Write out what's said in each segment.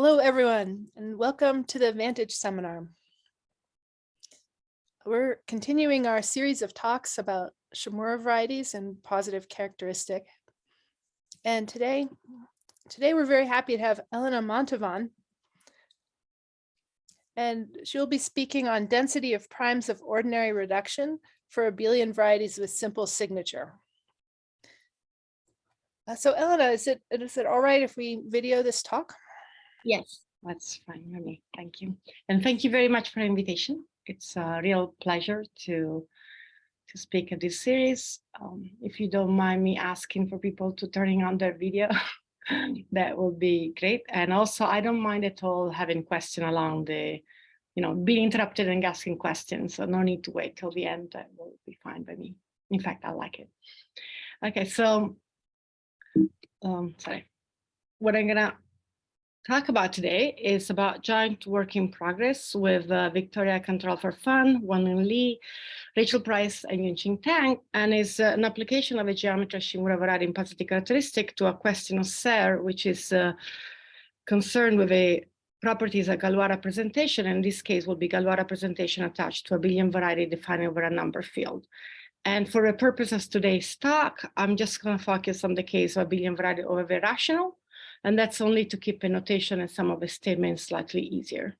Hello, everyone, and welcome to the Vantage seminar. We're continuing our series of talks about Shimura varieties and positive characteristic. And today, today we're very happy to have Elena Mantovan. And she'll be speaking on density of primes of ordinary reduction for abelian varieties with simple signature. Uh, so Elena, is it, is it all right if we video this talk? Yes, that's fine with me. Thank you. And thank you very much for the invitation. It's a real pleasure to to speak at this series. Um, if you don't mind me asking for people to turning on their video, that would be great. And also, I don't mind at all having question along the, you know, being interrupted and asking questions. So no need to wait till the end. That will be fine by me. In fact, I like it. Okay, so, um, sorry. What I'm gonna talk about today is about joint work in progress with uh, Victoria Cantoral-Farfán, Wanlin Li, Rachel Pries, and Yunqing Tang, and is uh, an application of a geometry Shimura in positive characteristic to a question of Serre, which is uh, concerned with a properties of Galois representation. In this case, will be Galois representation attached to abelian variety defined over a number field. And for the purpose of today's talk, I'm just going to focus on the case of abelian variety over the rational and that's only to keep a notation and some of the statements slightly easier.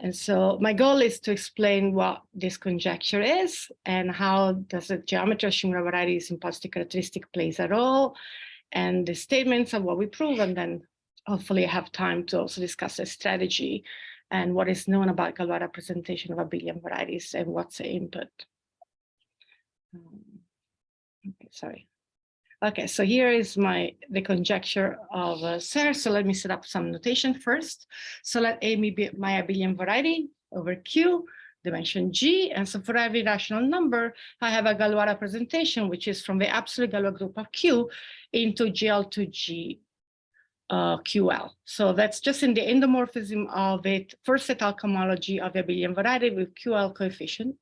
And so my goal is to explain what this conjecture is and how does the geometry of Shimura varieties in positive characteristic plays a role and the statements of what we prove and then hopefully I have time to also discuss a strategy and what is known about Galois representation of abelian varieties and what's the input. Um, okay, sorry. Okay, so here is my the conjecture of uh, Serre. So let me set up some notation first. So let A be my abelian variety over Q, dimension G. And so for every rational number, I have a Galois representation, which is from the absolute Galois group of Q into GL to G uh, QL. So that's just in the endomorphism of it, first étale cohomology of the abelian variety with QL coefficient,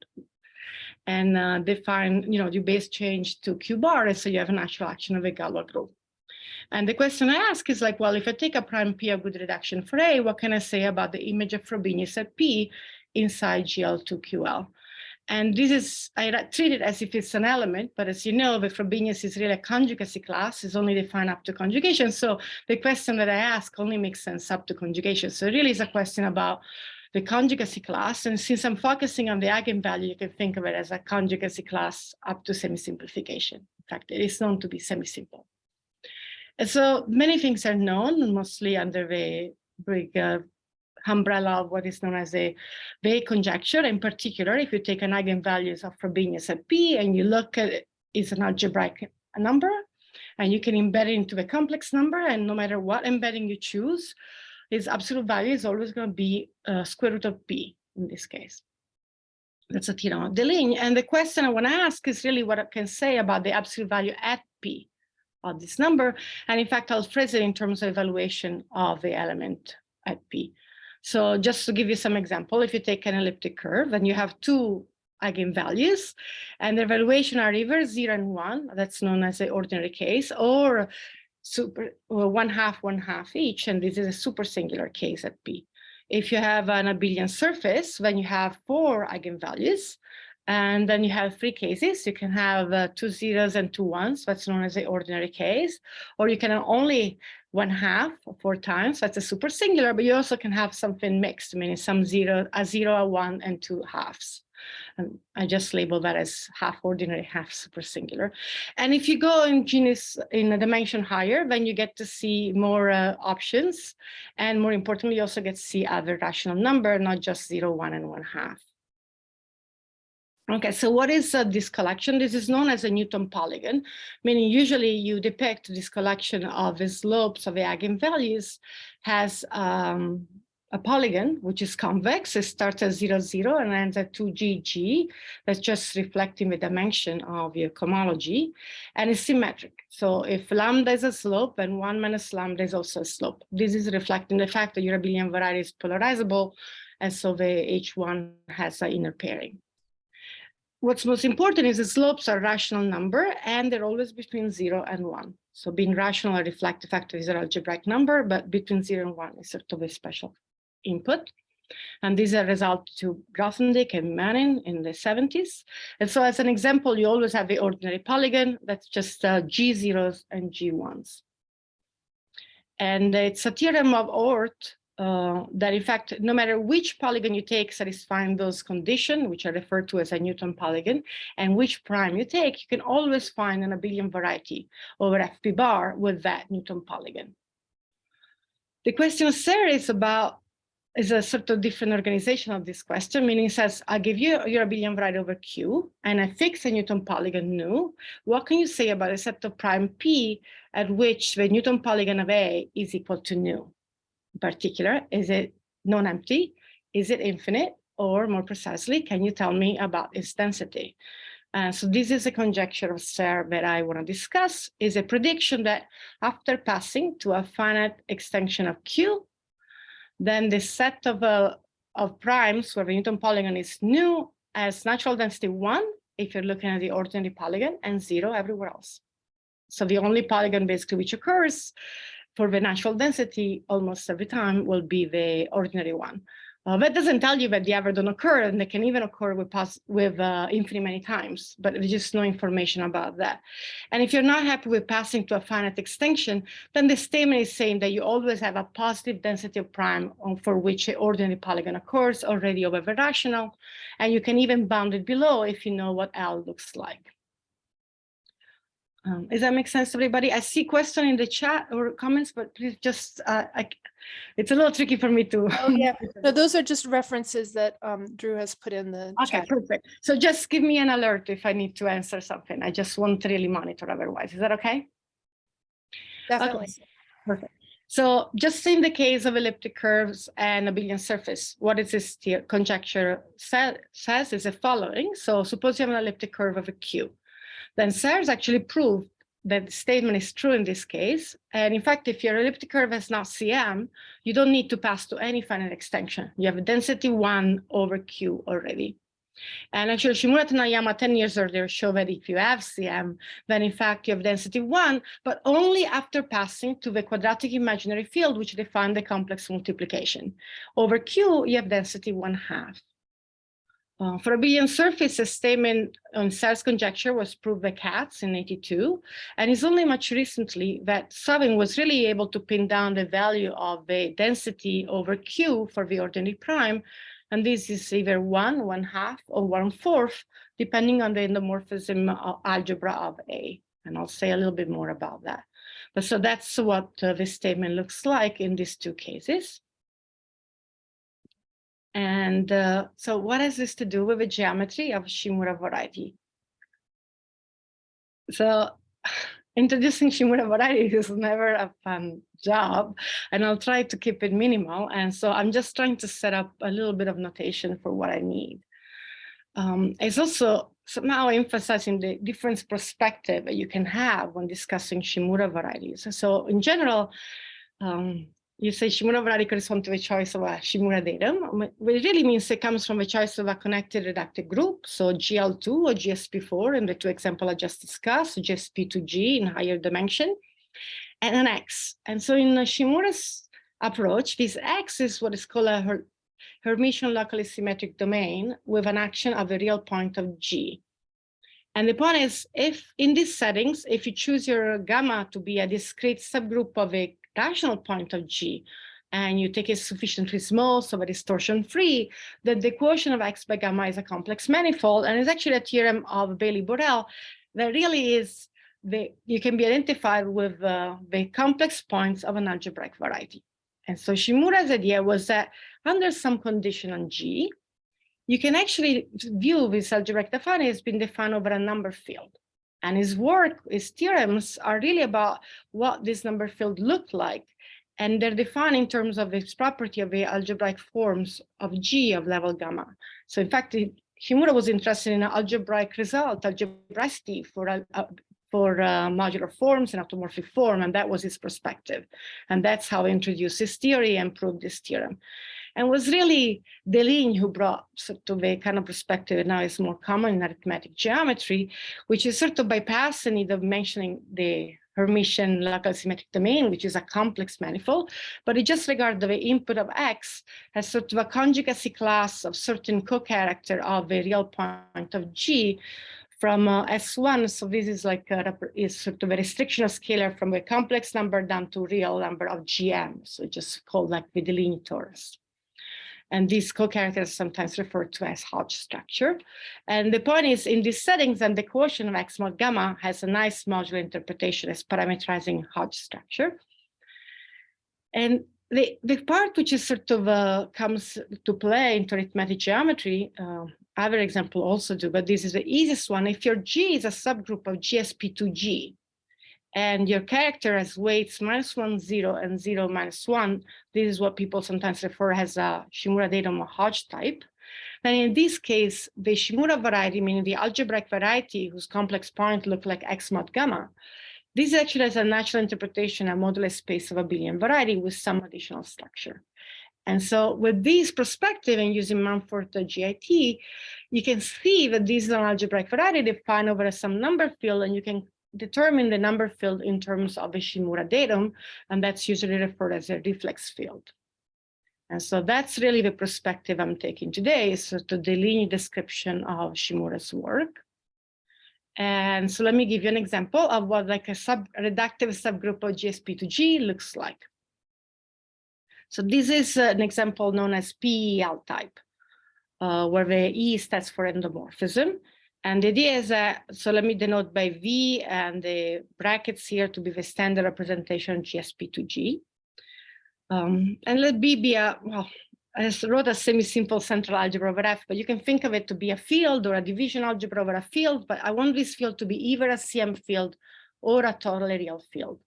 and uh, define, you know, your base change to Q bar, and so you have an actual action of a Galois group. And the question I ask is like, well, if I take a prime P of good reduction for A, what can I say about the image of Frobenius at P inside GL2QL? And this is, I treat it as if it's an element, but as you know, the Frobenius is really a conjugacy class, it's only defined up to conjugation. So the question that I ask only makes sense up to conjugation. So it really is a question about the conjugacy class. And since I'm focusing on the eigenvalue, you can think of it as a conjugacy class up to semi-simplification. In fact, it is known to be semi-simple. And so many things are known, mostly under the big uh, umbrella of what is known as a Weil conjecture. In particular, if you take an eigenvalues of Frobenius at P and you look at it, it's an algebraic number, and you can embed it into a complex number, and no matter what embedding you choose, its absolute value is always going to be uh, square root of p in this case. That's a theorem of Deligne. And the question I want to ask is really what I can say about the absolute value at p of this number. And in fact, I'll phrase it in terms of evaluation of the element at p. So just to give you some example, if you take an elliptic curve and you have two eigenvalues and the evaluation are either zero and one, that's known as the ordinary case, or super well, one half, one half each, and this is a super singular case at P. If you have an abelian surface, when you have four eigenvalues, and then you have three cases, you can have uh, two zeros and two ones, that's known as the ordinary case, or you can only one half four times, that's a super singular, but you also can have something mixed, meaning some zero, a zero, a one, and two halves. And I just label that as half ordinary, half super singular. And if you go in genus in a dimension higher, then you get to see more uh, options. And more importantly, you also get to see other rational number, not just zero, one, and one half. Okay, so what is uh, this collection? This is known as a Newton polygon, meaning usually you depict this collection of the slopes of the eigenvalues has um, a polygon, which is convex, it starts at 0, 0 and ends at 2GG. That's just reflecting the dimension of your cohomology. And it's symmetric. So if lambda is a slope, then one minus lambda is also a slope. This is reflecting the fact that your abelian variety is polarizable. And so the H1 has an inner pairing. What's most important is the slopes are rational number and they're always between zero and one. So being rational or reflective factor is an algebraic number, but between zero and one is sort of a special input. And these are result to Grothendieck and Manin in the 70s. And so as an example, you always have the ordinary polygon that's just uh, G zeros and G ones. And it's a theorem of Oort uh, that in fact, no matter which polygon you take satisfying those conditions, which are referred to as a Newton polygon, and which prime you take, you can always find an abelian variety over FP bar with that Newton polygon. The question is about is a sort of different organization of this question, meaning says, I give you your abelian variety over Q, and I fix a Newton polygon nu. What can you say about a set of prime P at which the Newton polygon of A is equal to nu? In particular, is it non-empty? Is it infinite? Or more precisely, can you tell me about its density? Uh, so this is a conjecture of Serre that I want to discuss, is a prediction that after passing to a finite extension of Q, then the set of, uh, of primes where the Newton polygon is new as natural density one, if you're looking at the ordinary polygon, and zero everywhere else. So the only polygon basically which occurs for the natural density almost every time will be the ordinary one. Uh, that doesn't tell you that they ever don't occur, and they can even occur with, with uh, infinity many times, but there's just no information about that. And if you're not happy with passing to a finite extension, then the statement is saying that you always have a positive density of prime for which an ordinary polygon occurs already over the rational, and you can even bound it below if you know what L looks like. Um, does that make sense, to everybody? I see question in the chat or comments, but please just, uh, I, it's a little tricky for me to. Oh, yeah. No, those are just references that um, Drew has put in the Okay, chat. perfect. So just give me an alert if I need to answer something. I just won't really monitor otherwise. Is that okay? Definitely. Perfect. So just in the case of elliptic curves and abelian surface, what is this conjecture sa says is the following. So suppose you have an elliptic curve of a Q then Serre's actually proved that the statement is true in this case. And in fact, if your elliptic curve has not CM, you don't need to pass to any finite extension. You have a density one over Q already. And actually, Shimura Taniyama 10 years earlier showed that if you have CM, then in fact you have density one, but only after passing to the quadratic imaginary field, which define the complex multiplication. Over Q, you have density one half. Uh, abelian surface, a statement on Serre's conjecture was proved by Katz in 82, and it's only much recently that Sawin was really able to pin down the value of the density over Q for the ordinary prime, and this is either one, one half, or one fourth, depending on the endomorphism algebra of A. And I'll say a little bit more about that. But so that's what uh, this statement looks like in these two cases. And uh, so what has this to do with the geometry of Shimura variety? So introducing Shimura variety is never a fun job, and I'll try to keep it minimal. And so I'm just trying to set up a little bit of notation for what I need. Um, it's also somehow emphasizing the different perspective that you can have when discussing Shimura varieties. So in general, um, you say Shimura corresponds to the choice of a Shimura datum, it really means it comes from the choice of a connected reductive group, so GL2 or GSP4 in the two examples I just discussed, GSP2G in higher dimension, and an X. And so in Shimura's approach, this X is what is called a Her Hermitian locally symmetric domain with an action of the real point of G. And the point is, if in these settings, if you choose your gamma to be a discrete subgroup of a rational point of G, and you take it sufficiently small so that it's torsion free, then the quotient of x by gamma is a complex manifold. And it's actually a theorem of Baily-Borel that really is the, you can be identified with uh, the complex points of an algebraic variety. And so Shimura's idea was that under some condition on G, you can actually view this algebraic defined as being defined over a number field. And his work, his theorems are really about what this number field looked like. And they're defined in terms of its property of the algebraic forms of G of level gamma. So in fact, Shimura was interested in algebraic result, algebraicity for, uh, for uh, modular forms and automorphic form, and that was his perspective. And that's how he introduced his theory and proved this theorem and was really Deligne who brought sort of a kind of perspective that now is more common in arithmetic geometry, which is sort of bypass the need of mentioning the Hermitian local symmetric domain, which is a complex manifold, but it just regards the input of X as sort of a conjugacy class of certain co-character of a real point of G from uh, S1. So this is like a, is sort of a restrictional scalar from a complex number down to real number of GM. So just called like the Deligne torus. And these co-characters sometimes referred to as Hodge structure. And the point is in these settings and the quotient of X mod gamma has a nice modular interpretation as parameterizing Hodge structure. And the, the part which is sort of uh, comes to play in arithmetic geometry, uh, other example also do, but this is the easiest one. If your G is a subgroup of GSP2G, and your character has weights minus one, zero, and zero minus one. This is what people sometimes refer as a Shimura datum or Hodge type. And in this case, the Shimura variety, meaning the algebraic variety whose complex point look like X mod gamma, this actually has a natural interpretation, a moduli space of abelian variety with some additional structure. And so with this perspective and using Mumford GIT, you can see that this is an algebraic variety defined over some number field, and you can determine the number field in terms of a Shimura datum, and that's usually referred as a reflex field. And so that's really the perspective I'm taking today, is sort of the linear description of Shimura's work. And so let me give you an example of what like a sub reductive subgroup of GSP2G looks like. So this is an example known as PEL type, uh, where the E stands for endomorphism. And the idea is that, so let me denote by V and the brackets here to be the standard representation GSP2G. Um, and let B be a, well, I wrote a semi-simple central algebra over F, but you can think of it to be a field or a division algebra over a field, but I want this field to be either a CM field or a totally real field.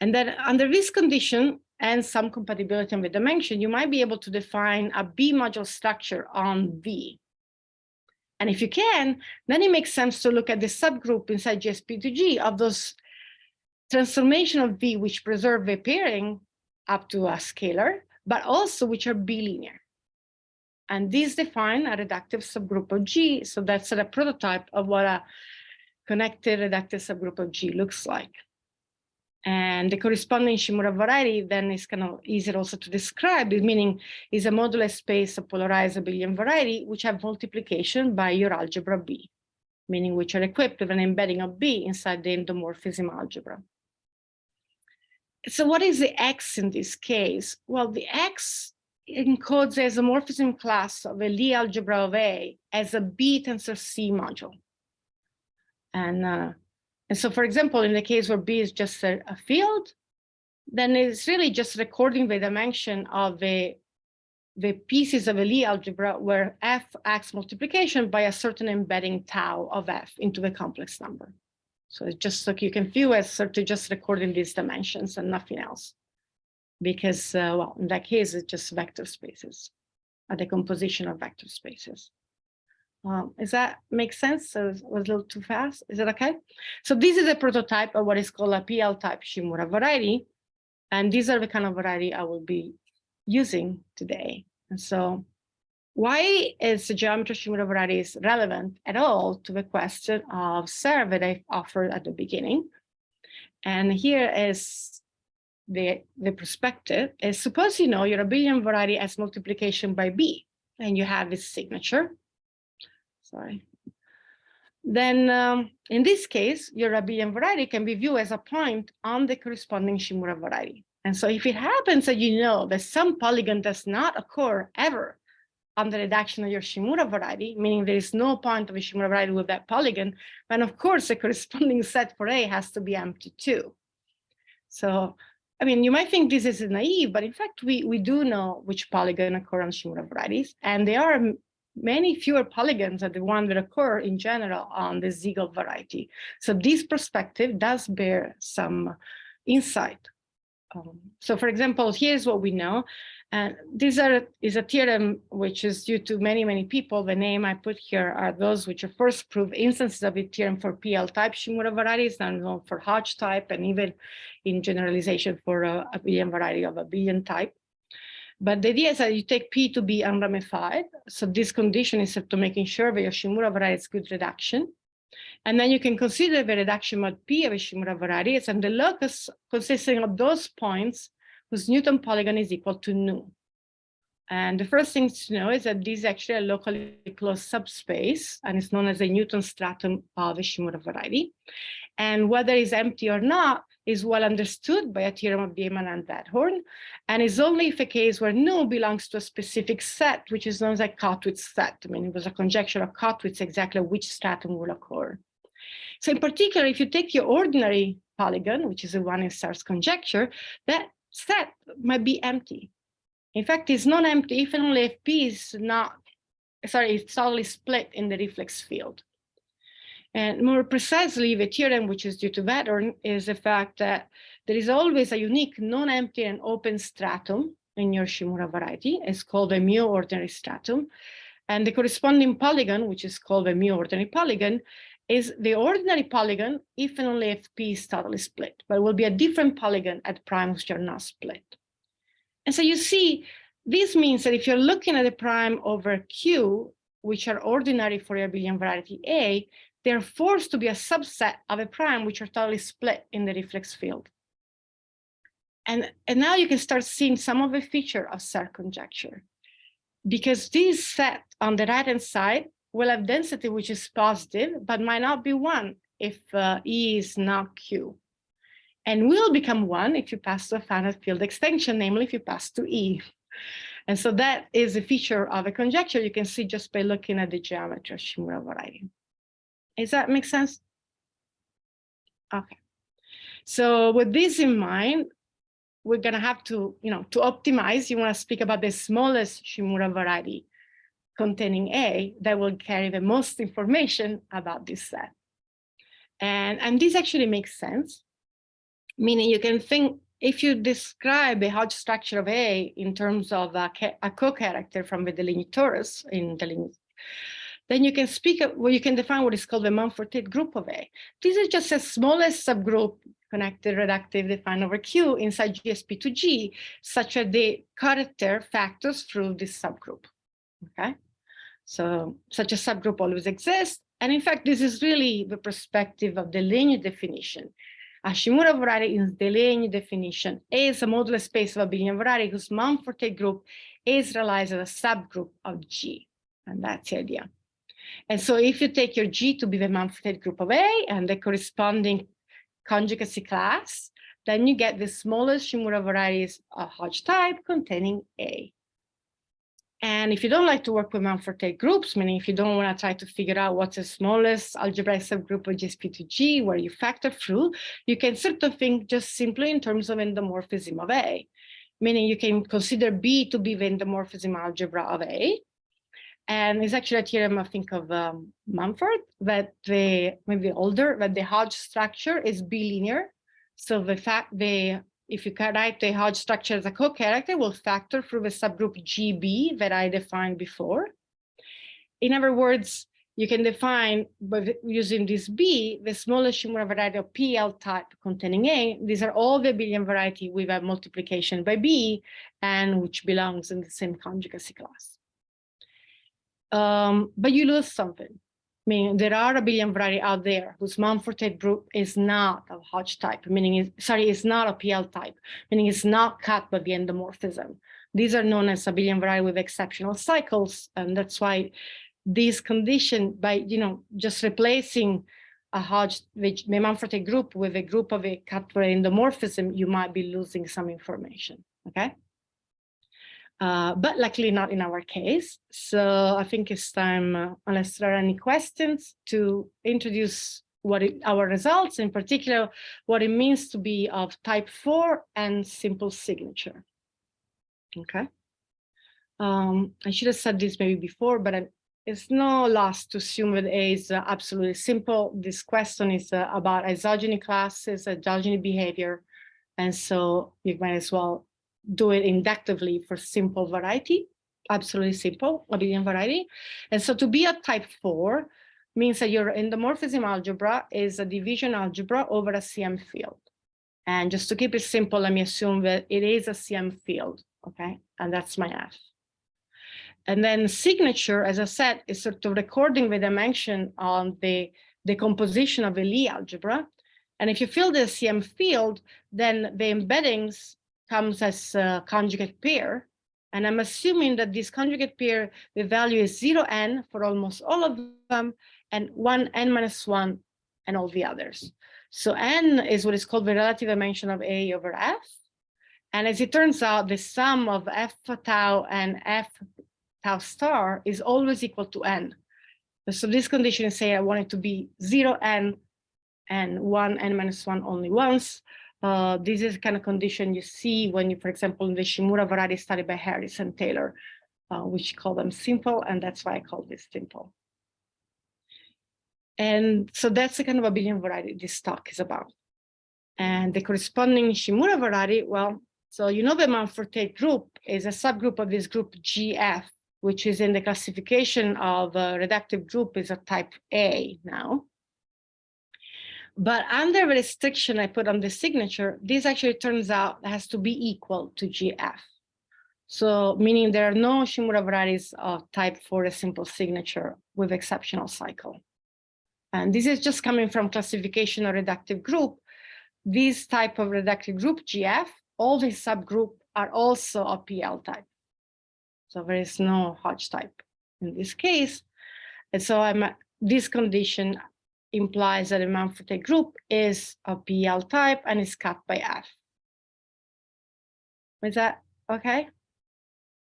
And then under this condition and some compatibility with the dimension, you might be able to define a B module structure on V. And if you can, then it makes sense to look at the subgroup inside GSP2G of those transformation of V which preserve the pairing up to a scalar, but also which are bilinear. And these define a reductive subgroup of G. So that's a prototype of what a connected reductive subgroup of G looks like. And the corresponding Shimura variety then is kind of easier also to describe, meaning is a modular space of polarized abelian variety, which have multiplication by your algebra B, meaning which are equipped with an embedding of B inside the endomorphism algebra. So what is the X in this case? Well, the X encodes the isomorphism class of a Lie algebra of A as a B tensor C module. And uh, and so, for example, in the case where B is just a, a field, then it's really just recording the dimension of the, the pieces of a Lie algebra where F acts multiplication by a certain embedding tau of F into the complex number. So it's just like you can view as sort of just recording these dimensions and nothing else. Because, uh, well, in that case, it's just vector spaces, a decomposition of vector spaces. Um, is that make sense? So it was a little too fast. Is it okay? So this is a prototype of what is called a PEL type Shimura variety. And these are the kind of variety I will be using today. And so why is the geometry Shimura varieties relevant at all to the question of Serre that I offered at the beginning? And here is the, the perspective is suppose you know your abelian variety as multiplication by B and you have this signature sorry. Then um, in this case, your abelian variety can be viewed as a point on the corresponding Shimura variety. And so if it happens that you know that some polygon does not occur ever on the reduction of your Shimura variety, meaning there is no point of a Shimura variety with that polygon, then of course the corresponding set for A has to be empty too. So, I mean, you might think this is naive, but in fact, we, we do know which polygon occur on Shimura varieties, and they are many fewer polygons than the one that occur in general on the Siegel variety. So this perspective does bear some insight. Um, so for example, here's what we know. And this are, is a theorem which is due to many, many people. The name I put here are those which are first proved instances of the theorem for PEL type Shimura varieties, and known for Hodge type, and even in generalization for a abelian variety of abelian type. But the idea is that you take P to be unramified. So this condition is to making sure that your Shimura variety is good reduction. And then you can consider the reduction mod P of a Shimura variety and the locus consisting of those points whose Newton polygon is equal to nu. And the first thing to know is that this is actually a locally closed subspace, and it's known as the Newton stratum of a Shimura variety. And whether it's empty or not is well understood by a theorem of Viehmann and Wedhorn, and is only if a case where nu belongs to a specific set, which is known as a Kottwitz set. I mean, it was a conjecture of Kottwitz exactly which stratum will occur. So in particular, if you take your ordinary polygon, which is the one in Serre's conjecture, that set might be empty. In fact, it's not empty if and only if P is not, sorry, it's totally split in the reflex field. And more precisely, the theorem, which is due to Wedhorn, is the fact that there is always a unique non-empty and open stratum in your Shimura variety. It's called a mu ordinary stratum. And the corresponding polygon, which is called a mu ordinary polygon, is the ordinary polygon if and only if P is totally split, but will be a different polygon at primes which are not split. And so you see, this means that if you're looking at a prime over Q, which are ordinary for your abelian variety A, they're forced to be a subset of a prime which are totally split in the reflex field. And, and now you can start seeing some of the feature of Serre conjecture. Because this set on the right-hand side will have density which is positive, but might not be one if uh, E is not Q and will become one if you pass to a finite field extension, namely if you pass to E. And so that is a feature of a conjecture you can see just by looking at the geometry of Shimura variety. Does that make sense? Okay. So with this in mind, we're going to have to, you know, to optimize, you want to speak about the smallest Shimura variety containing A that will carry the most information about this set. And, and this actually makes sense meaning you can think if you describe a Hodge structure of A in terms of a, a co-character from the Deligne torus in delineate, then you can speak, well, you can define what is called the Mumford-Tate group of A. This is just a smallest subgroup connected reductive defined over Q inside GSP2G, such that the character factors through this subgroup, okay? So such a subgroup always exists. And in fact, this is really the perspective of the linear definition. A Shimura variety in the linear definition A is a modular space of abelian variety whose Mumford group is realized as a subgroup of G. And that's the idea. And so if you take your G to be the Mumford group of A and the corresponding conjugacy class, then you get the smallest Shimura varieties of Hodge type containing A. And if you don't like to work with Mumford groups, meaning if you don't want to try to figure out what's the smallest algebraic subgroup of GSP2G where you factor through, you can sort of think just simply in terms of endomorphism of A, meaning you can consider B to be the endomorphism algebra of A. And it's actually a theorem, I think, of um, Mumford that the maybe older, that the Hodge structure is bilinear. So the fact the if you write the Hodge structure as a co-character, will factor through the subgroup GB that I defined before. In other words, you can define by using this B, the smallest Shimura variety of PEL type containing A. These are all the abelian variety with a multiplication by B and which belongs in the same conjugacy class. Um, but you lose something I mean, there are abelian variety out there whose Mumford group is not a Hodge type, meaning, is, sorry, it's not a PEL type, meaning it's not cut by the endomorphism. These are known as abelian variety with exceptional cycles, and that's why this condition by, you know, just replacing a Hodge, which the Mumford group with a group of a cut by endomorphism, you might be losing some information, okay? Uh, but luckily not in our case. So I think it's time, uh, unless there are any questions, to introduce what it, our results, in particular, what it means to be of type 4 and simple signature. Okay. Um, I should have said this maybe before, but I, it's no loss to assume that A is uh, absolutely simple. This question is uh, about isogeny classes, isogeny behavior, and so you might as well do it inductively for simple variety, absolutely simple abelian variety. And so to be a type four means that your endomorphism algebra is a division algebra over a CM field. And just to keep it simple, let me assume that it is a CM field, okay? And that's my F. And then signature, as I said, is sort of recording the dimension on the the composition of a Lie algebra. And if you fill the CM field, then the embeddings comes as a conjugate pair. And I'm assuming that this conjugate pair, the value is zero n for almost all of them, and one n minus one and all the others. So n is what is called the relative dimension of A over F. And as it turns out, the sum of F tau and F tau star is always equal to n. So this condition say I want it to be zero n and one n minus one only once. Uh, this is kind of condition you see when you, for example, in the Shimura variety study by Harris and Taylor, uh, which call them simple, and that's why I call this simple. And so that's the kind of abelian variety this talk is about. And the corresponding Shimura variety, well, so you know the Mumford group is a subgroup of this group GF, which is in the classification of a reductive group is a type A now. But under the restriction I put on the signature, this actually turns out has to be equal to GF. So meaning there are no Shimura varieties of type for a simple signature with exceptional cycle. And this is just coming from classification or reductive group. This type of reductive group, GF, all these subgroup are also a PEL type. So there is no Hodge type in this case. And so I'm, this condition implies that a Mumford-Tate group is a PEL type and is cut by F. Is that okay?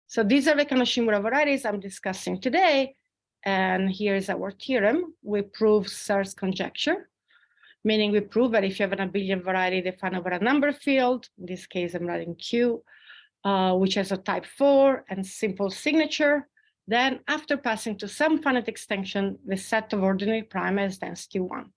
So these are the kind of Shimura varieties I'm discussing today. And here's our theorem. We prove Serre's conjecture, meaning we prove that if you have an abelian variety defined over a number field, in this case, I'm writing Q, uh, which has a type four and simple signature, then after passing to some finite extension, the set of ordinary prime has density one.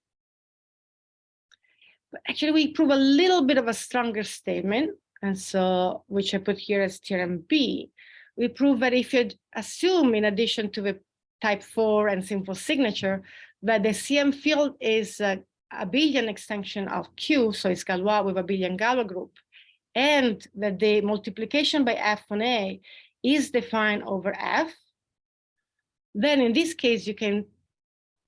But actually, we prove a little bit of a stronger statement, and so which I put here as theorem B. We prove that if you assume, in addition to the type 4 and simple signature, that the CM field is a abelian extension of Q, so it's Galois with abelian Galois group, and that the multiplication by F on A is defined over F, then in this case, you can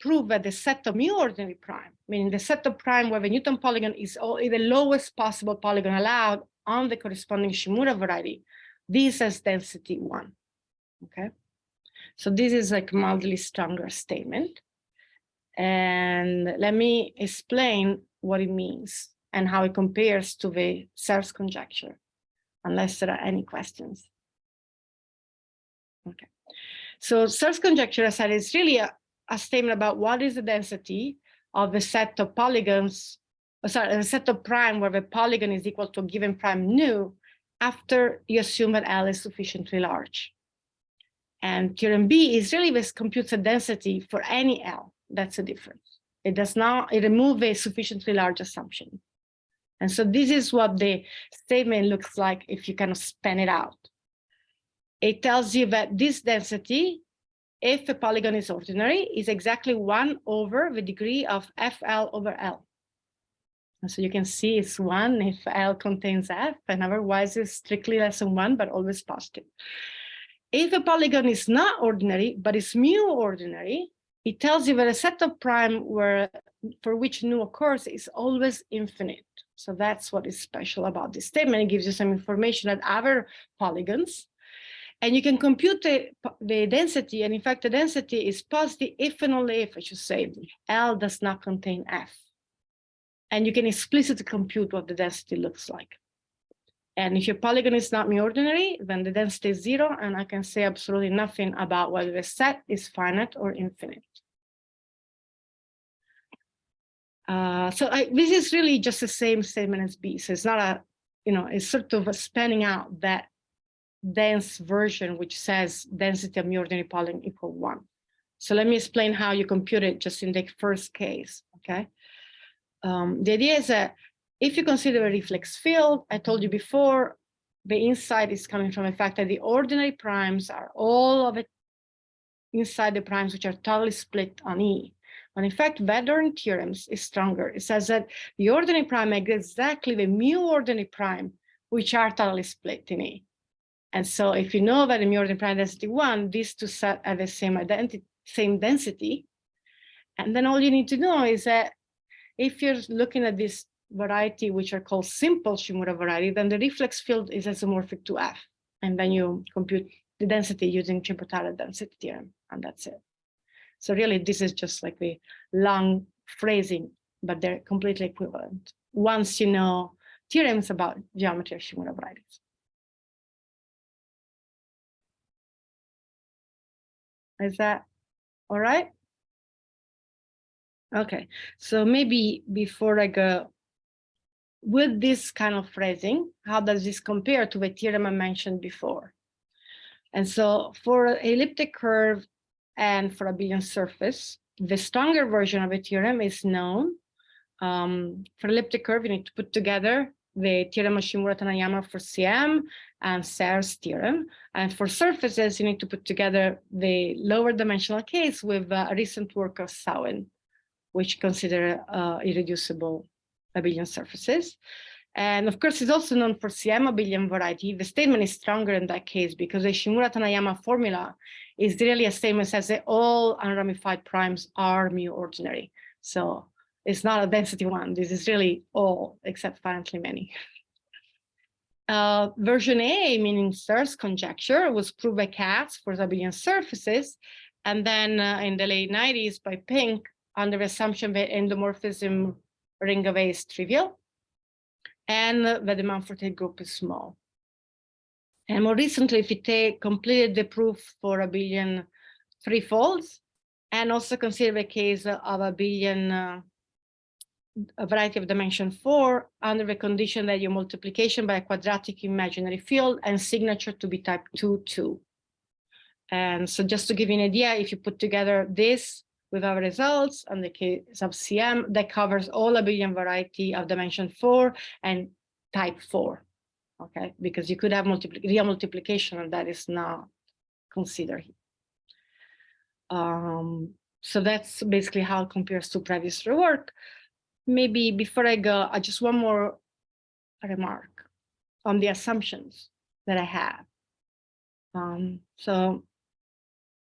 prove that the set of mu ordinary prime, meaning the set of prime where the Newton polygon is the lowest possible polygon allowed on the corresponding Shimura variety, this has density one, okay? So this is like mildly stronger statement. And let me explain what it means and how it compares to the Serre's conjecture, unless there are any questions. Okay. So Serre's conjecture, said, is really a, a statement about what is the density of a set of polygons, uh, sorry, a set of prime where the polygon is equal to a given prime nu after you assume that L is sufficiently large. And theorem B is really this computes a density for any L. That's the difference. It does not, it removes a sufficiently large assumption. And so this is what the statement looks like if you kind of span it out. It tells you that this density, if a polygon is ordinary, is exactly one over the degree of FL over L. And so you can see it's one if L contains F, and otherwise it's strictly less than one, but always positive. If a polygon is not ordinary, but is mu ordinary, it tells you that a set of prime where for which nu occurs is always infinite. So that's what is special about this statement. It gives you some information at other polygons. And you can compute the, the density. And in fact, the density is positive if and only if, I should say, L does not contain F. And you can explicitly compute what the density looks like. And if your polygon is not ordinary, then the density is zero, and I can say absolutely nothing about whether the set is finite or infinite. Uh, so I, this is really just the same statement as B. So it's not a, you know, it's sort of a spanning out that dense version, which says density of mu ordinary polygon equal one. So let me explain how you compute it just in the first case, okay? Um, the idea is that if you consider a reflex field, I told you before, the insight is coming from the fact that the ordinary primes are all of it inside the primes which are totally split on E. But in fact, Van theorems is stronger. It says that the ordinary prime is exactly the mu ordinary prime which are totally split in E. And so if you know that the mu ordinary prime density one, these two set have the same identity, same density, And then all you need to know is that if you're looking at this variety, which are called simple Shimura variety, then the reflex field is isomorphic to F. And then you compute the density using Chebotarev density theorem, and that's it. So really, this is just like the long phrasing, but they're completely equivalent. Once you know theorems about geometry of Shimura varieties. Is that all right? Okay, so maybe before I go, with this kind of phrasing, how does this compare to the theorem I mentioned before? And so for elliptic curve and for abelian surface, the stronger version of a theorem is known. Um, for elliptic curve, you need to put together the theorem of Shimura-Taniyama for CM and Serre's theorem. And for surfaces, you need to put together the lower dimensional case with uh, a recent work of Sawin, which consider uh, irreducible abelian surfaces. And of course, it's also known for CM abelian variety. The statement is stronger in that case because the Shimura-Taniyama formula is really a statement that says that all unramified primes are mu ordinary. So it's not a density one. This is really all except apparently many. Uh, version A, meaning Serre's conjecture, was proved by Katz for abelian surfaces. And then uh, in the late 90s by Pink under the assumption that endomorphism ring of A is trivial and that the Mumford-Tate group is small. And more recently, take completed the proof for abelian three folds and also consider the case of abelian uh, a variety of dimension four under the condition that your multiplication by a quadratic imaginary field and signature to be type two, two. And so just to give you an idea, if you put together this with our results on the case of CM, that covers all abelian variety of dimension four and type four. Okay, because you could have multipli real multiplication and that is not considered. Um, so that's basically how it compares to previous work maybe before I go, I just one more remark on the assumptions that I have. Um, so,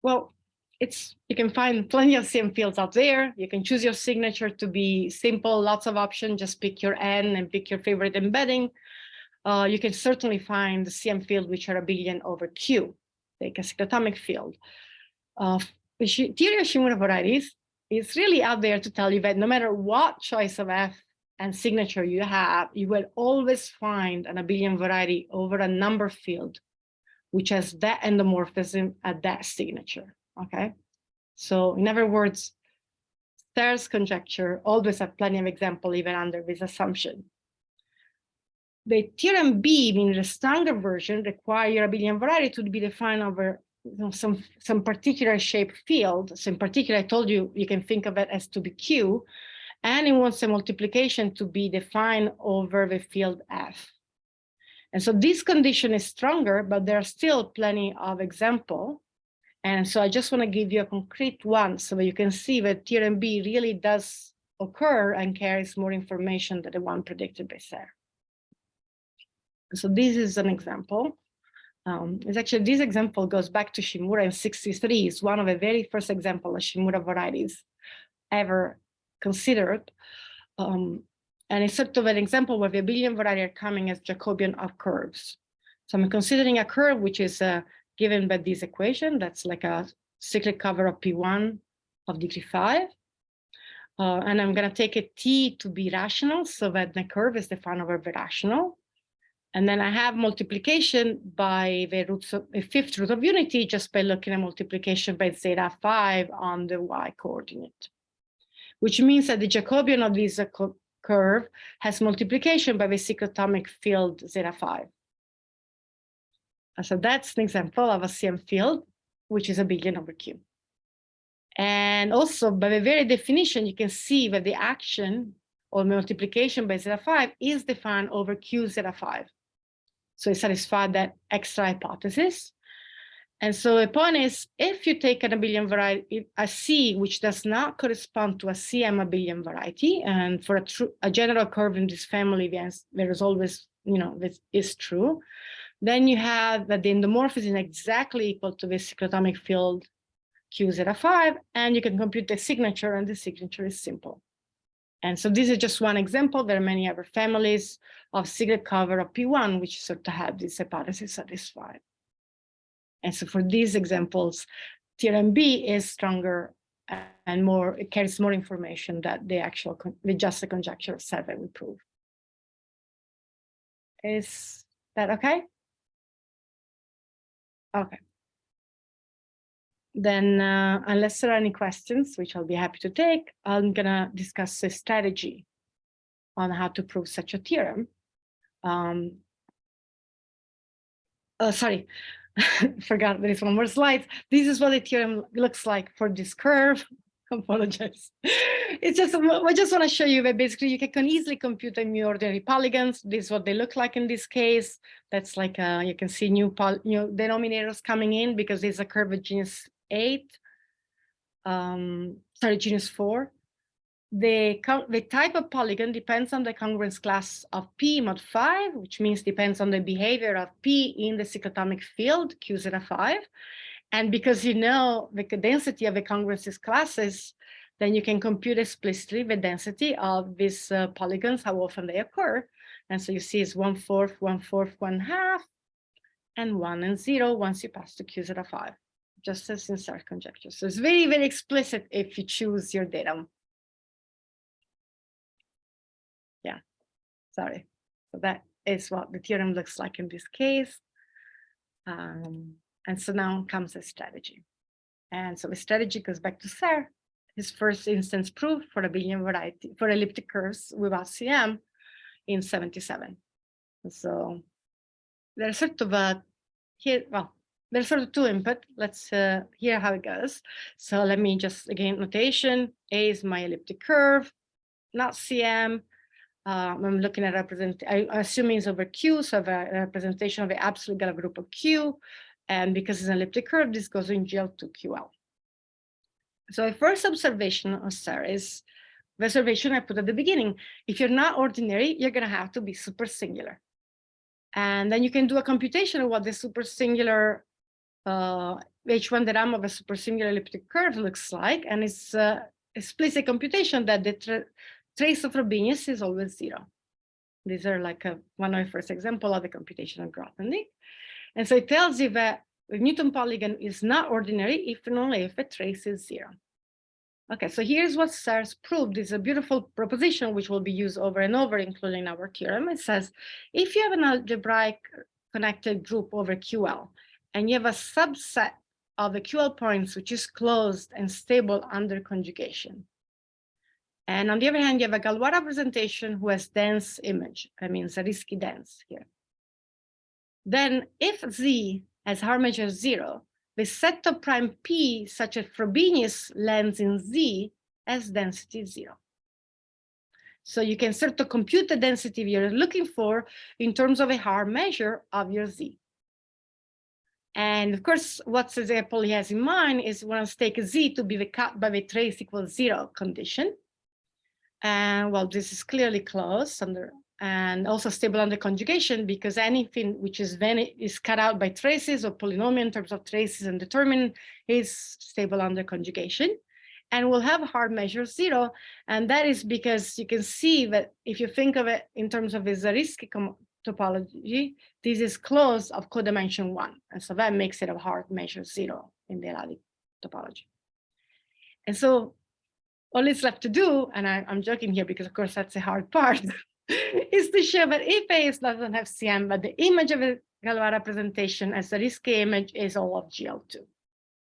well, it's you can find plenty of CM fields out there. You can choose your signature to be simple, lots of options. Just pick your N and pick your favorite embedding. Uh, you can certainly find the CM field which are abelian over Q, like a cyclotomic field. Uh, theory of Shimura varieties it's really out there to tell you that no matter what choice of F and signature you have, you will always find an abelian variety over a number field, which has that endomorphism at that signature, okay? So in other words, Serre's conjecture always have plenty of example even under this assumption. The theorem B, meaning the stronger version, require abelian variety to be defined over you know, some some particular shape field. So in particular, I told you you can think of it as to be Q, and it wants a multiplication to be defined over the field F. And so this condition is stronger, but there are still plenty of example. And so I just want to give you a concrete one so that you can see that theorem B really does occur and carries more information than the one predicted by Serre. So this is an example. Um, it's actually this example goes back to Shimura in 63. It's one of the very first example of Shimura varieties ever considered. Um, and it's sort of an example where the abelian variety are coming as Jacobian of curves. So I'm considering a curve which is uh, given by this equation. That's like a cyclic cover of P1 of degree five. Uh, and I'm going to take a t to be rational so that the curve is defined over the rational. And then I have multiplication by the roots of a fifth root of unity just by looking at multiplication by zeta 5 on the y coordinate, which means that the Jacobian of this uh, curve has multiplication by the cyclotomic field zeta 5. So that's an example of a CM field, which is abelian over Q. And also by the very definition, you can see that the action or multiplication by zeta 5 is defined over Q zeta 5. So it satisfied that extra hypothesis. And so the point is, if you take an abelian variety, a C which does not correspond to a CM abelian variety, and for a, true, a general curve in this family, there is always, you know, this is true, then you have that the endomorphism is exactly equal to the cyclotomic field Q zeta five, and you can compute the signature, and the signature is simple. And so this is just one example. There are many other families of secret cover of P1, which sort of have this hypothesis satisfied. And so for these examples, theorem B is stronger and more, it carries more information that the actual, the just a conjecture of seven we prove. Is that okay? Okay. Then uh, unless there are any questions, which I'll be happy to take, I'm gonna discuss a strategy on how to prove such a theorem. Um, oh, sorry, forgot there is one more slide. This is what the theorem looks like for this curve. Apologize. It's just, I just want to show you that basically you can easily compute the mu ordinary polygons. This is what they look like in this case. That's like, uh, you can see new, new denominators coming in because it's a curve genus eight, um, sorry, genus four. The, the type of polygon depends on the congruence class of P mod 5, which means depends on the behavior of P in the cyclotomic field, Q zeta 5. And because you know the density of the congruences classes, then you can compute explicitly the density of these uh, polygons, how often they occur. And so you see it's one fourth, one fourth, one half, and one and zero once you pass to Q zeta 5, just as in Serre conjecture. So it's very, very explicit if you choose your datum. Yeah, sorry. So that is what the theorem looks like in this case. Um, and so now comes the strategy. And so the strategy goes back to Serre, his first instance proof for a abelian variety for elliptic curves without CM in 77. so there's sort of a here, well, there's sort of two input. Let's uh, hear how it goes. So let me just again notation. A is my elliptic curve, not CM. Um, I'm looking at represent, I, assuming it's over Q, so I have a representation of the absolute Galois group of Q. And because it's an elliptic curve, this goes in GL to QL. So the first observation of Serre is the observation I put at the beginning. If you're not ordinary, you're going to have to be super singular. And then you can do a computation of what the super singular uh, H1 de Rham of a super singular elliptic curve looks like. And it's uh, explicit computation that the trace of Frobenius is always zero. These are like a, one of the first example of the computation of Grothendieck. And so it tells you that the Newton polygon is not ordinary if and only if a trace is zero. Okay, so here's what Serre's proved. Is a beautiful proposition which will be used over and over, including our theorem. It says, if you have an algebraic connected group over QL, and you have a subset of the QL points which is closed and stable under conjugation, and on the other hand, you have a Galois representation who has dense image. I mean, Zariski dense here. Then if Z has Haar measure zero, the set of prime P, such as Frobenius lands in Z as density zero. So you can sort of compute the density you're looking for in terms of a Haar measure of your Z. And of course, what example he has in mind is one take Z to be the cut by the trace equals zero condition. And well, this is clearly closed under and also stable under conjugation because anything which is then is cut out by traces or polynomial in terms of traces and determinant is stable under conjugation. And we'll have Haar measure zero. And that is because you can see that if you think of it in terms of a Zariski topology, this is closed of codimension one. And so that makes it a Haar measure zero in the L-adic topology. And so all it's left to do, and I, am joking here because of course that's the hard part, is to show that if A doesn't have CM, but the image of a Galois representation as Zariski image is all of GL2.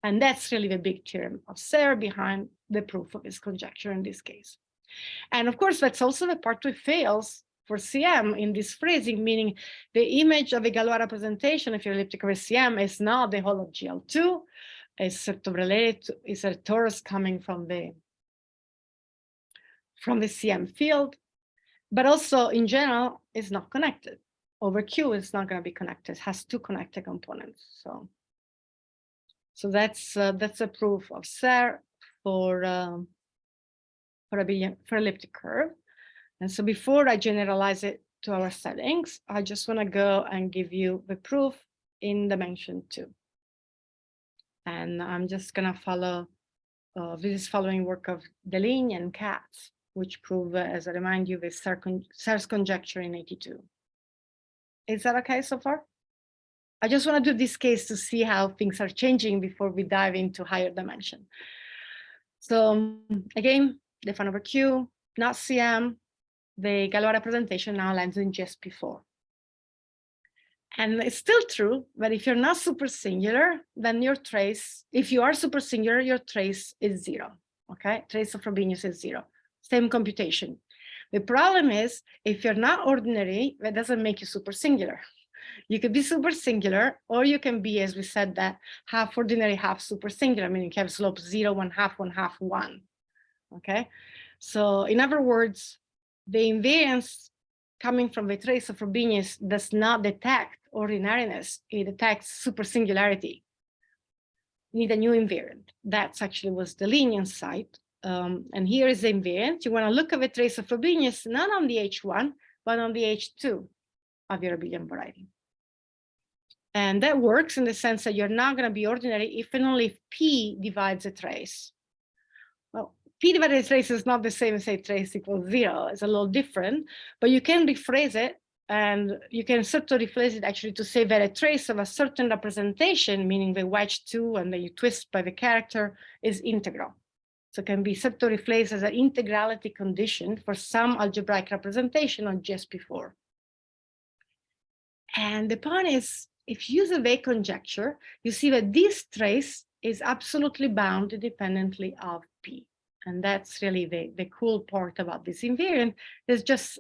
And that's really the big theorem of Serre behind the proof of his conjecture in this case. And of course, that's also the part which fails for CM in this phrasing, meaning the image of a Galois representation, if you're elliptic over CM, is not the whole of GL2, it's sort of related to, is a torus coming from the from the CM field, but also in general is not connected. Over Q is not going to be connected, has two connected components. So, so that's uh, that's a proof of Serre for um, for a for elliptic curve. And so before I generalize it to our settings, I just want to go and give you the proof in dimension two. And I'm just gonna follow, uh, this is following work of Deligne and Katz, which prove, uh, as I remind you, the Serre's conjecture in 82. Is that okay so far? I just want to do this case to see how things are changing before we dive into higher dimension. So again, the fun over Q, not CM, the Galois representation now lands in GSP4. And it's still true that if you're not super singular, then your trace, if you are super singular, your trace is zero. Okay, trace of Frobenius is zero. Same computation. The problem is if you're not ordinary, that doesn't make you super singular. You could be super singular, or you can be, as we said, that half ordinary, half super singular, I meaning you have slope zero, one half, one half, one. Okay, so in other words, the invariance coming from the trace of Frobenius does not detect ordinariness, it detects super singularity. You need a new invariant. That's actually was the Deligne insight. Um, and here is the invariant. You want to look at the trace of Frobenius not on the H1, but on the H2 of your abelian variety. And that works in the sense that you're not going to be ordinary if and only if P divides a trace. A trace is not the same as say trace equals zero. It's a little different, but you can rephrase it and you can sort of replace it actually to say that a trace of a certain representation, meaning the wedge two and then you twist by the character is integral. So it can be sort of replaced as an integrality condition for some algebraic representation on GSP4. And the point is, if you use a Weil conjecture, you see that this trace is absolutely bound independently of P. And that's really the, the cool part about this invariant. There's just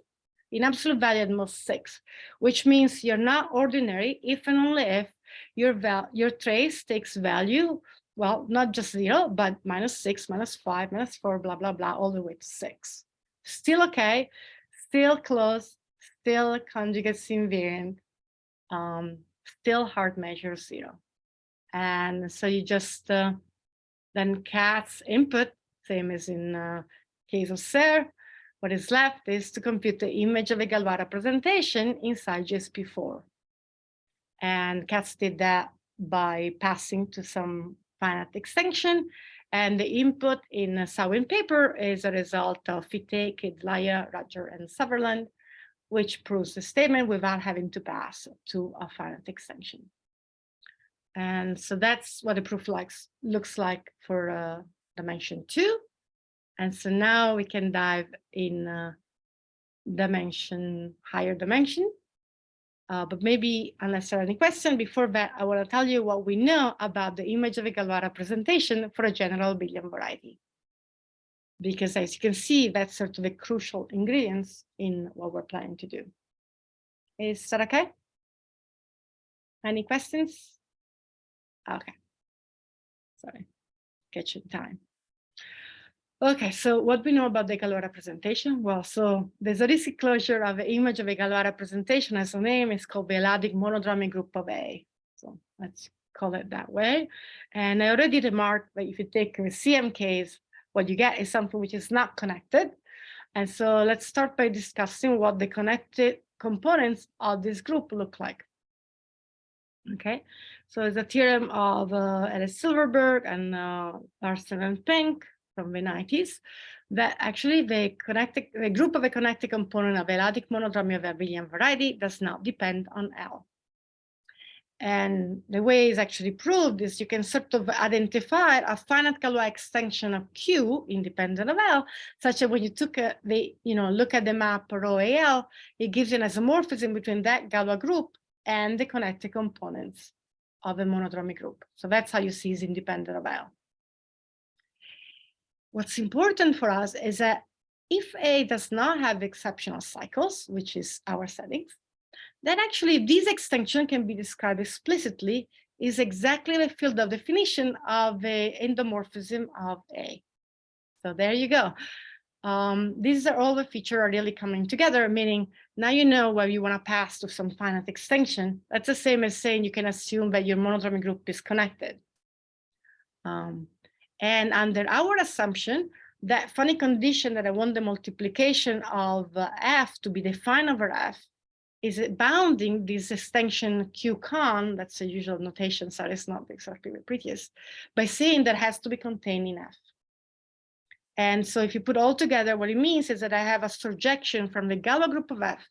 in absolute value at most six, which means you're not ordinary if and only if your, val your trace takes value, well, not just zero, but minus six, minus five, minus four, blah, blah, blah, all the way to six. Still okay, still close, still conjugate invariant, um, still Haar measure zero. And so you just, uh, then Katz input, same as in uh, case of Serre, what is left is to compute the image of a Galois presentation inside GSP4. And Katz did that by passing to some finite extension. And the input in a Sawin paper is a result of Fité, Kedlaya, Rotger, and Sutherland, which proves the statement without having to pass to a finite extension. And so that's what the proof likes, looks like for uh, dimension two. And so now we can dive in uh, dimension, higher dimension. Uh, but maybe unless there are any questions before that, I want to tell you what we know about the image of a Galois representation for a general abelian variety. Because as you can see, that's sort of the crucial ingredients in what we're planning to do. Is that okay? Any questions? Okay. Sorry, you time. Okay, so what we know about the Galois representation? Well, so the Zariski closure of the image of a Galois representation as a name is called the L-adic monodromy group of A. So let's call it that way. And I already remarked that if you take a CM case, what you get is something which is not connected. And so let's start by discussing what the connected components of this group look like. Okay, so it's a theorem of uh, Alice Silverberg and uh, Larsen and Pink from the 90s that actually the connected the group of the connected component of L-adic monodromy of abelian variety does not depend on L. And the way it's actually proved is you can sort of identify a finite Galois extension of Q independent of L, such that when you took a, the, you know, look at the map rho AL, it gives you an isomorphism between that Galois group and the connected components of a monodromy group. So that's how you see it's independent of L. What's important for us is that if A does not have exceptional cycles, which is our settings, then actually this extension can be described explicitly is exactly the field of definition of the endomorphism of A. So there you go. Um, these are all the features are really coming together, meaning now you know where you want to pass to some finite extension. That's the same as saying you can assume that your monodromy group is connected. Um, and under our assumption, that funny condition that I want the multiplication of uh, f to be defined over f is bounding this extension q con, that's the usual notation, sorry, it's not exactly the prettiest, by saying that has to be contained in F. And so if you put all together, what it means is that I have a surjection from the Galois group of F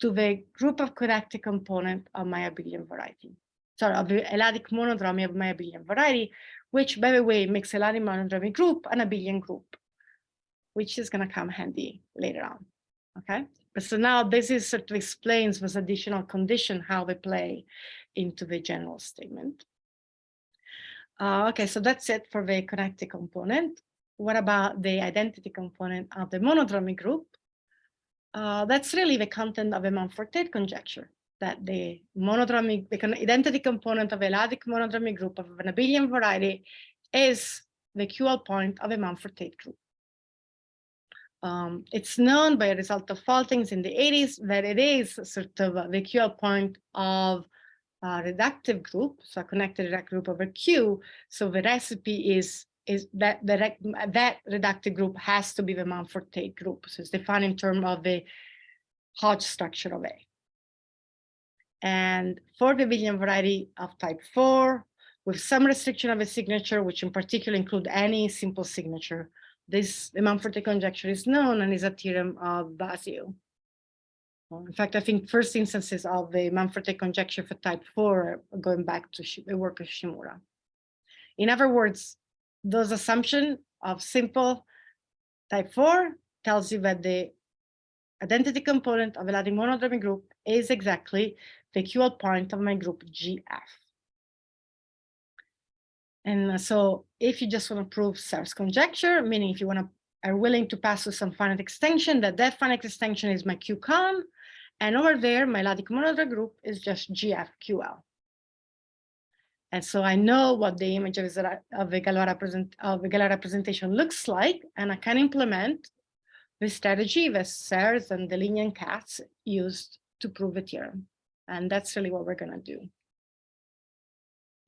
to the group of connected component of my abelian variety. Sorry, of the L-adic monodromy of my abelian variety, which by the way makes L-adic monodromy group an abelian group, which is going to come handy later on. Okay, but so now this is sort of explains this additional condition how they play into the general statement. Uh, okay, so that's it for the connected component. What about the identity component of the monodromy group? Uh, that's really the content of a Mumford-Tate conjecture that the monodromy, the identity component of a L-adic monodromy group of an abelian variety is the QL point of a Mumford-Tate group. Um, it's known by a result of Faltings in the 80s that it is sort of the QL point of a reductive group, so a connected reductive group over Q. So the recipe is is that the that reductive group has to be the Mumford-Tate group. So it's defined in terms of the Hodge structure of A. And for the abelian variety of type 4, with some restriction of a signature, which in particular include any simple signature, this the Mumford-Tate conjecture is known and is a theorem of Vasiu. In fact, I think first instances of the Mumford-Tate conjecture for type 4 going back to the work of Shimura. In other words, those assumption of simple type 4 tells you that the identity component of a L-adic monodromy group is exactly the QL point of my group GF. And uh, so if you just want to prove Serre's conjecture, meaning if you want to are willing to pass through some finite extension, that that finite extension is my QCon, and over there, my L-adic group is just GFQL. And so I know what the image of, of the Galois represent, the representation looks like, and I can implement the strategy that Serres and Deligne and Katz used to prove the theorem. And that's really what we're going to do.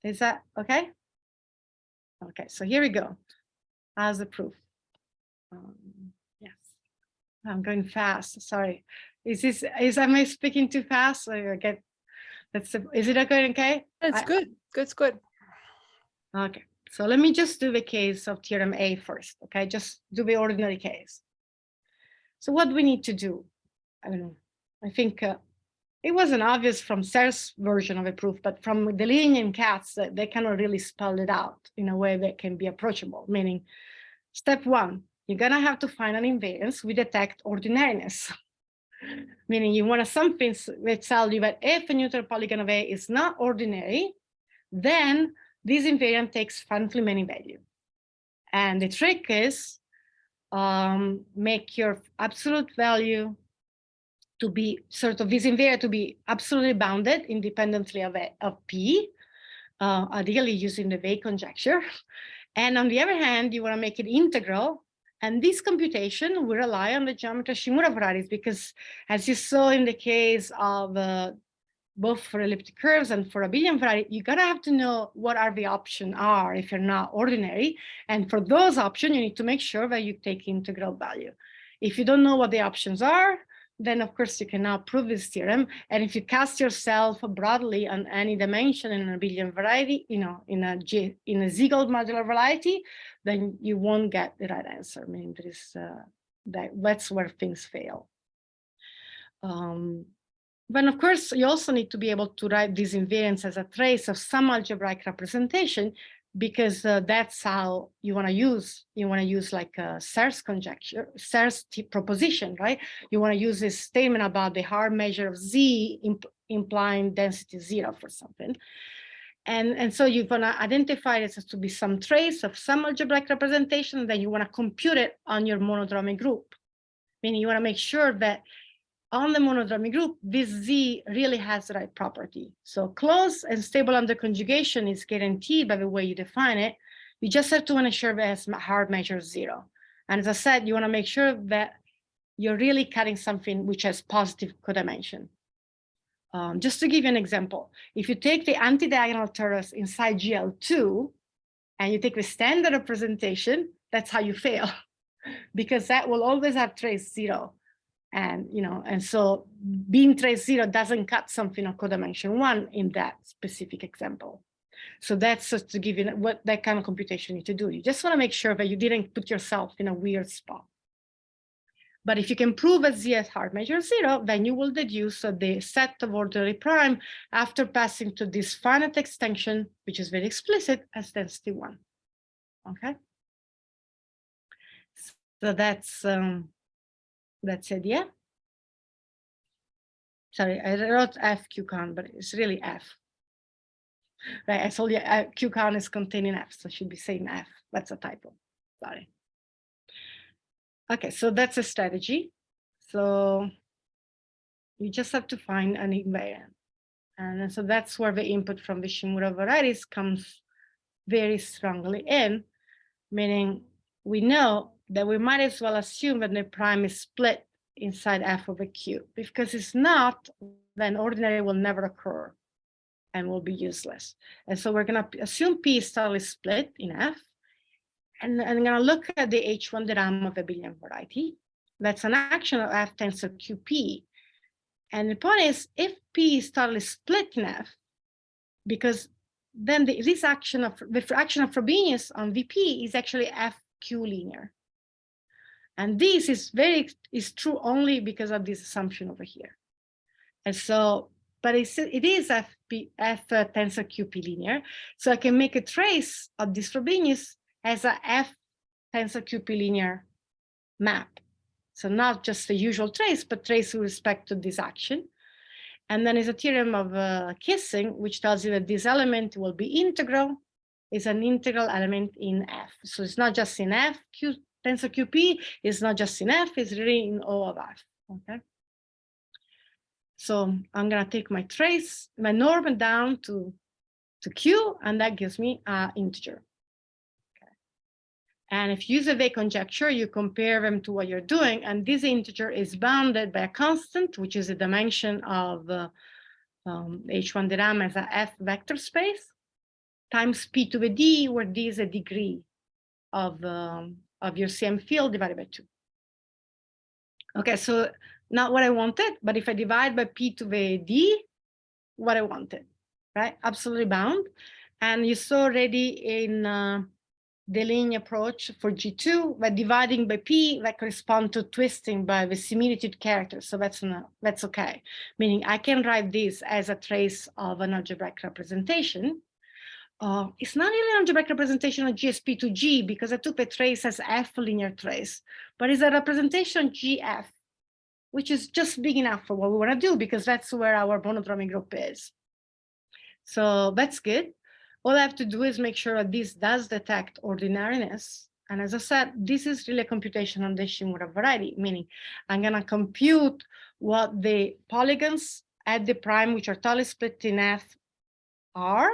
Is that okay? Okay, so here we go. As a proof. Um, yes, I'm going fast. Sorry. Is this is am I speaking too fast? I get that's is it okay? Okay, It's I- good. Good, it's good. Okay, so let me just do the case of theorem A first, okay? Just do the ordinary case. So what do we need to do? I don't know. I think uh, it wasn't obvious from Serre's version of a proof, but from the Deligne-Katz, that they cannot really spell it out in a way that can be approachable, meaning step one, you're gonna have to find an invariance we detect ordinariness. meaning you want something that tell you that if a Newton polygon of A is not ordinary, then this invariant takes finitely many value. And the trick is um, make your absolute value to be sort of this invariant to be absolutely bounded independently of, a, of P, uh, ideally using the Weil conjecture. And on the other hand, you want to make it integral. And this computation will rely on the geometry Shimura varieties because as you saw in the case of uh, both for elliptic curves and for abelian variety, you gotta have to know what are the options are if you're not ordinary. And for those options, you need to make sure that you take integral value. If you don't know what the options are, then of course you can now prove this theorem. And if you cast yourself broadly on any dimension in an abelian variety, you know, in a G, in a Siegel modular variety, then you won't get the right answer. I mean, there is uh, that that's where things fail. Um, but of course, you also need to be able to write these invariants as a trace of some algebraic representation, because uh, that's how you want to use, you want to use like a Serre's conjecture, Serre's proposition, right? You want to use this statement about the Haar measure of Z imp implying density zero for something. And, and so you're going to identify this as to be some trace of some algebraic representation, then you want to compute it on your monodromy group. Meaning you want to make sure that on the monodromy group, this Z really has the right property. So close and stable under conjugation is guaranteed by the way you define it. You just have to ensure that Haar measure zero. And as I said, you want to make sure that you're really cutting something which has positive codimension. Um, just to give you an example, if you take the anti-diagonal torus inside GL2 and you take the standard representation, that's how you fail because that will always have trace zero. And, you know, and so being trace zero doesn't cut something of codimension one in that specific example. So that's just to give you what that kind of computation you need to do. You just want to make sure that you didn't put yourself in a weird spot. But if you can prove a z at Haar measure zero, then you will deduce the set of ordinary prime after passing to this finite extension, which is very explicit, as density one. Okay. So that's um, that's said yeah. Sorry, I wrote F QCon, but it's really F. Right, I told you uh, QCon is containing F, so should be saying F. That's a typo. Sorry. Okay, so that's a strategy. So you just have to find an invariant. And so that's where the input from the Shimura varieties comes very strongly in, meaning we know that we might as well assume that the prime is split inside f of a q. Because it's not, then ordinary will never occur and will be useless. And so we're going to assume p is totally split in f. And I'm going to look at the H1 de Rham of abelian variety. That's an action of f tensor qp. And the point is, if p is totally split in f, because then the, this action of the action of Frobenius on VP is actually FQ linear. And this is very is true only because of this assumption over here. And so, but it's, it is F uh, tensor QP linear. So I can make a trace of this Frobenius as a F tensor QP linear map. So not just the usual trace, but trace with respect to this action. And then is a theorem of uh, Kisin, which tells you that this element will be integral, is an integral element in F. So it's not just in F, Q, tensor QP is not just in F, it's really in O of F, okay? So I'm gonna take my trace, my norm down to, to Q, and that gives me an integer. Okay. And if you use a Weil conjecture, you compare them to what you're doing, and this integer is bounded by a constant, which is a dimension of uh, um, H1 de Rham as a F vector space, times P to the D, where D is a degree of um, of your CM field divided by two. Okay, so not what I wanted, but if I divide by P to the D, what I wanted, right? Absolutely bound. And you saw already in uh, the Deligne approach for G2, by dividing by P, that correspond to twisting by the similitude character. So that's, that's okay. Meaning I can write this as a trace of an algebraic representation uh, it's not really an algebraic representation of GSP to G because I took the trace as F linear trace, but it's a representation GF, which is just big enough for what we want to do because that's where our monodromy group is. So that's good. All I have to do is make sure that this does detect ordinariness. And as I said, this is really a computation on the Shimura variety, meaning I'm going to compute what the polygons at the prime, which are totally split in F, are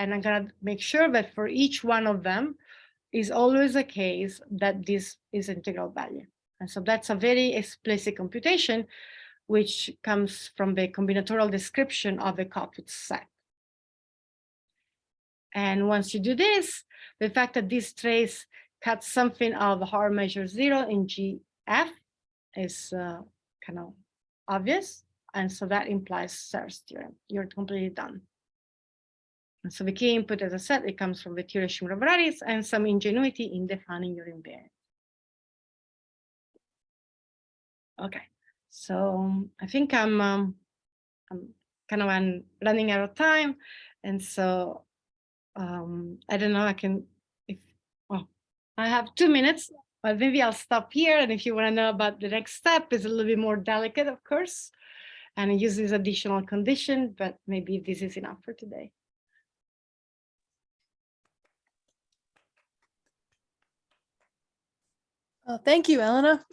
and I'm gonna make sure that for each one of them is always a case that this is integral value. And so that's a very explicit computation, which comes from the combinatorial description of the Kottwitz set. And once you do this, the fact that this trace cuts something of Haar measure zero in GF is uh, kind of obvious. And so that implies Serre's theorem. You're completely done. And so the key input, as I said, it comes from the Shimura varieties and some ingenuity in defining your invariant. Okay, so I think I'm um, I'm kind of running out of time, and so um, I don't know. I can if well, I have two minutes, but maybe I'll stop here. And if you want to know about the next step, is a little bit more delicate, of course, and it uses additional condition. But maybe this is enough for today. Well, thank you, Elena.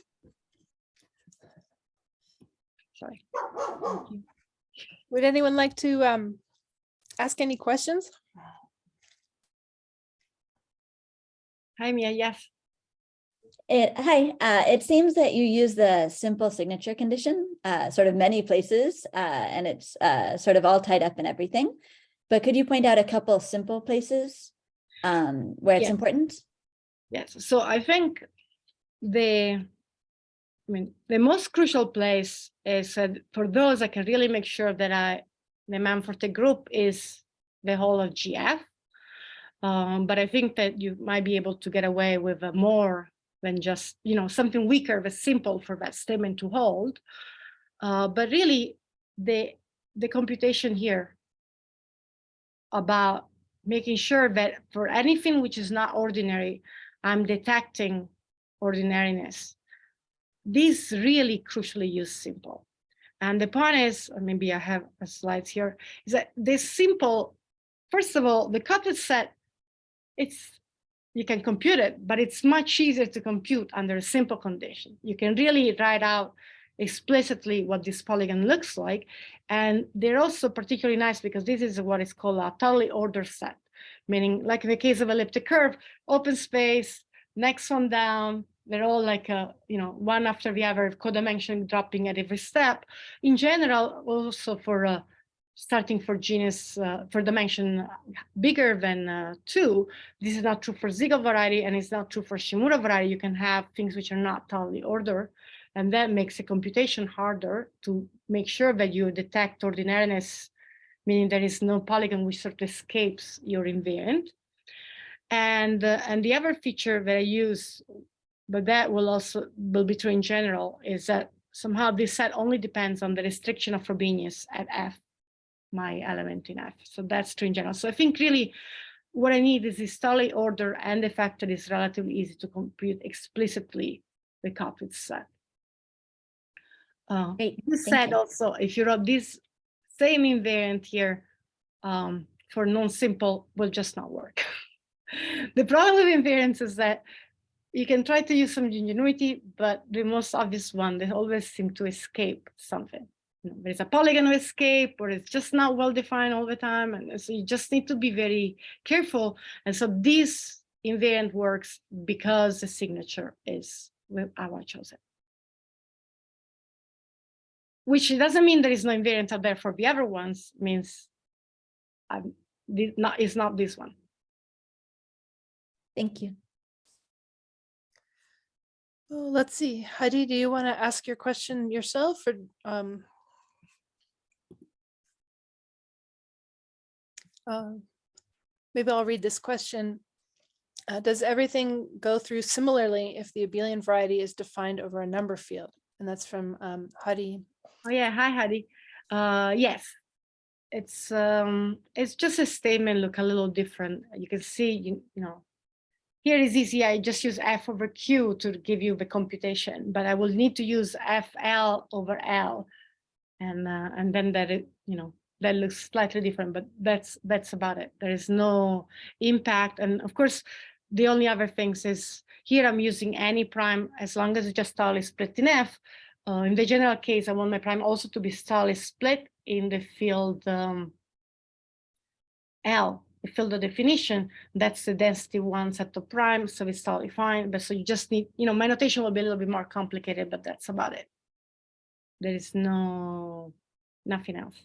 Sorry. Would anyone like to um, ask any questions? Hi, Mia. Yes. It, hi, uh, it seems that you use the simple signature condition, uh, sort of many places, uh, and it's uh, sort of all tied up in everything. But could you point out a couple simple places um, where it's Yeah. important? Yes. So I think the I mean, the most crucial place is uh, for those I can really make sure that I, the Mumford-Tate group is the whole of GF. Um, but I think that you might be able to get away with more than just, you know, something weaker but simple for that statement to hold. Uh, but really, the the computation here about making sure that for anything which is not ordinary, I'm detecting ordinariness. This really crucially use simple. And the point is, uh, maybe I have a slides here, is that this simple, first of all, the Kottwitz set, it's you can compute it, but it's much easier to compute under a simple condition. You can really write out explicitly what this polygon looks like. And they're also particularly nice because this is what is called a totally ordered set, meaning like in the case of elliptic curve, open space, next one down, they're all like, a, you know, one after the other, codimension dropping at every step. In general, also for uh, starting for genus, uh, for dimension bigger than uh, two, this is not true for Siegel variety and it's not true for Shimura variety. You can have things which are not totally ordered. And that makes the computation harder to make sure that you detect ordinariness, meaning there is no polygon which sort of escapes your invariant. And, uh, and the other feature that I use, but that will also will be true in general, is that somehow this set only depends on the restriction of Frobenius at F, my element in F. So that's true in general. So I think really what I need is this totally order and the fact that it's relatively easy to compute explicitly the Kottwitz set. Uh, Great, this thank said you. also, if you wrote this same invariant here um, for non-simple, will just not work. the problem with invariants is that you can try to use some ingenuity, but the most obvious one, they always seem to escape something. There's a polygon escape, or it's just not well defined all the time, and so you just need to be very careful. And so this invariant works because the signature is our chosen which doesn't mean there is no invariant out there for the other ones, means not, it's not this one. Thank you. Well, let's see. Heidi, do you want to ask your question yourself or um? uh, Maybe I'll read this question. Uh, does everything go through similarly if the abelian variety is defined over a number field? And that's from um, Hadi Oh yeah, hi Hadi. Uh, yes, it's um, it's just a statement look a little different. You can see, you, you know, here is easy. I just use F over Q to give you the computation, but I will need to use FL over L, and uh, and then that it, you know, that looks slightly different, but that's that's about it. There is no impact, and of course, the only other things is here I'm using any prime as long as it's just totally split in F. Uh, in the general case, I want my prime also to be totally split in the field um, L, the field of definition. That's the density one set of prime, so it's totally fine. But so you just need, you know, my notation will be a little bit more complicated, but that's about it. There is no, nothing else.